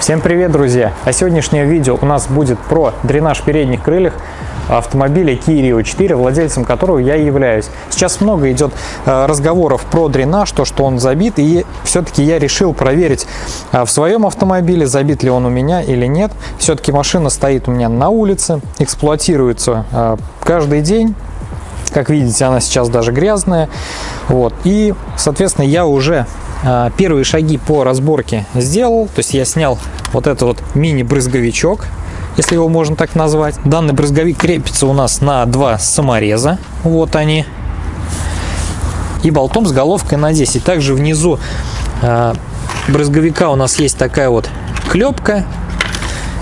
Всем привет, друзья! А сегодняшнее видео у нас будет про дренаж передних крыльев автомобиля Kia Rio 4, владельцем которого я являюсь. Сейчас много идет э, разговоров про дренаж, то, что он забит, и все-таки я решил проверить э, в своем автомобиле, забит ли он у меня или нет. Все-таки машина стоит у меня на улице, эксплуатируется э, каждый день, как видите, она сейчас даже грязная. Вот. И, соответственно, я уже первые шаги по разборке сделал. То есть я снял вот этот вот мини-брызговичок если его можно так назвать. Данный брызговик крепится у нас на два самореза. Вот они. И болтом с головкой на 10. Также внизу э, брызговика у нас есть такая вот клепка.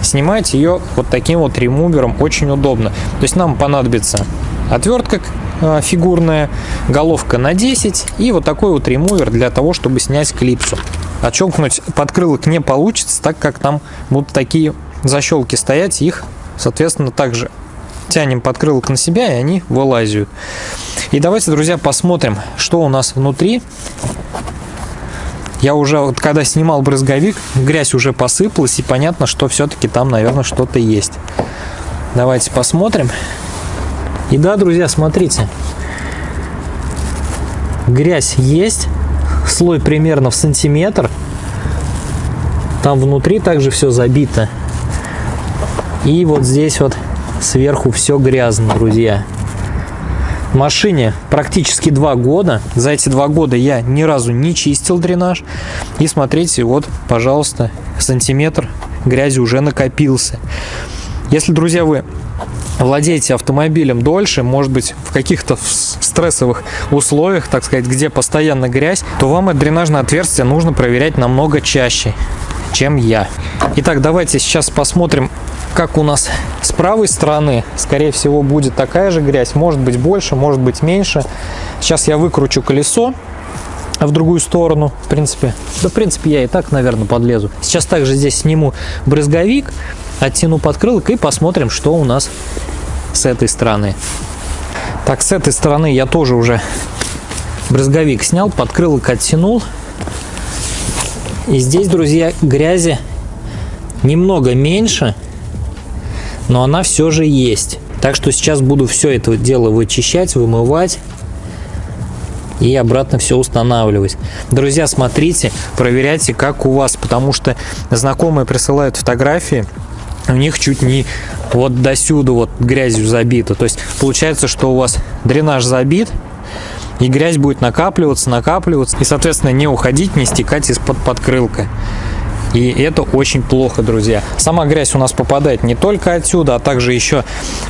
Снимать ее вот таким вот ремувером очень удобно. То есть нам понадобится отвертка фигурная, головка на 10 и вот такой вот ремувер для того, чтобы снять клипсу. Отщелкнуть подкрылок не получится, так как там будут такие защелки стоять, их, соответственно, также тянем подкрылок на себя, и они вылазят. И давайте, друзья, посмотрим, что у нас внутри. Я уже, вот когда снимал брызговик, грязь уже посыпалась, и понятно, что все-таки там, наверное, что-то есть. Давайте посмотрим. И да, друзья, смотрите. Грязь есть, слой примерно в сантиметр. Там внутри также все забито. И вот здесь вот сверху все грязно, друзья. Машине практически два года. За эти два года я ни разу не чистил дренаж. И смотрите, вот, пожалуйста, сантиметр грязи уже накопился. Если, друзья, вы владеете автомобилем дольше, может быть, в каких-то стрессовых условиях, так сказать, где постоянно грязь, то вам это дренажное отверстие нужно проверять намного чаще, чем я. Итак, давайте сейчас посмотрим как у нас с правой стороны, скорее всего, будет такая же грязь. Может быть больше, может быть меньше. Сейчас я выкручу колесо в другую сторону, в принципе. Да, в принципе, я и так, наверное, подлезу. Сейчас также здесь сниму брызговик, оттяну подкрылок и посмотрим, что у нас с этой стороны. Так, с этой стороны я тоже уже брызговик снял, подкрылок оттянул. И здесь, друзья, грязи немного меньше, но она все же есть. Так что сейчас буду все это дело вычищать, вымывать и обратно все устанавливать. Друзья, смотрите, проверяйте, как у вас, потому что знакомые присылают фотографии, у них чуть не вот до сюда вот грязью забито. То есть получается, что у вас дренаж забит, и грязь будет накапливаться, накапливаться, и, соответственно, не уходить, не стекать из-под подкрылка. И это очень плохо, друзья. Сама грязь у нас попадает не только отсюда, а также еще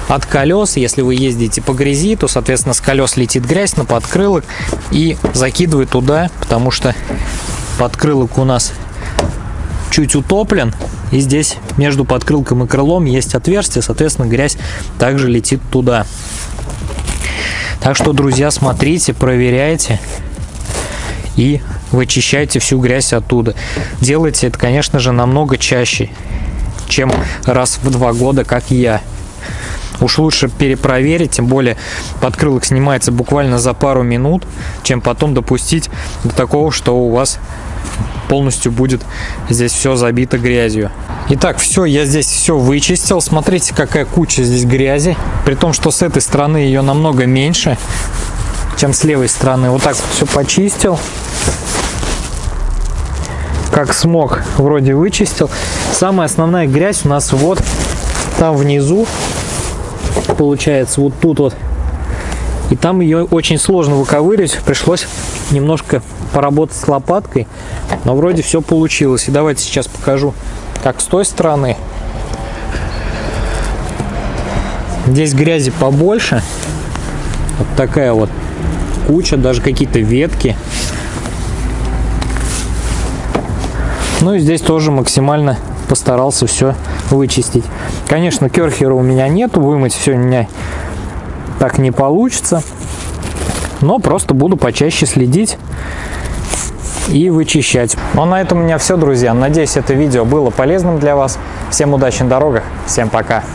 от колес. Если вы ездите по грязи, то, соответственно, с колес летит грязь на подкрылок и закидывает туда, потому что подкрылок у нас чуть утоплен. И здесь между подкрылком и крылом есть отверстие, соответственно, грязь также летит туда. Так что, друзья, смотрите, проверяйте и вычищайте всю грязь оттуда. Делайте это, конечно же, намного чаще, чем раз в два года, как я. Уж лучше перепроверить, тем более подкрылок снимается буквально за пару минут, чем потом допустить до такого, что у вас полностью будет здесь все забито грязью. Итак, все, я здесь все вычистил. Смотрите, какая куча здесь грязи. При том, что с этой стороны ее намного меньше, чем с левой стороны. Вот так вот все почистил как смог, вроде вычистил. Самая основная грязь у нас вот там внизу, получается, вот тут вот. И там ее очень сложно выковыривать, пришлось немножко поработать с лопаткой, но вроде все получилось. И давайте сейчас покажу, как с той стороны. Здесь грязи побольше, вот такая вот куча, даже какие-то ветки. Ну и здесь тоже максимально постарался все вычистить. Конечно, керхера у меня нету, вымыть все у меня так не получится. Но просто буду почаще следить и вычищать. Ну а на этом у меня все, друзья. Надеюсь, это видео было полезным для вас. Всем удачи на дорогах, всем пока.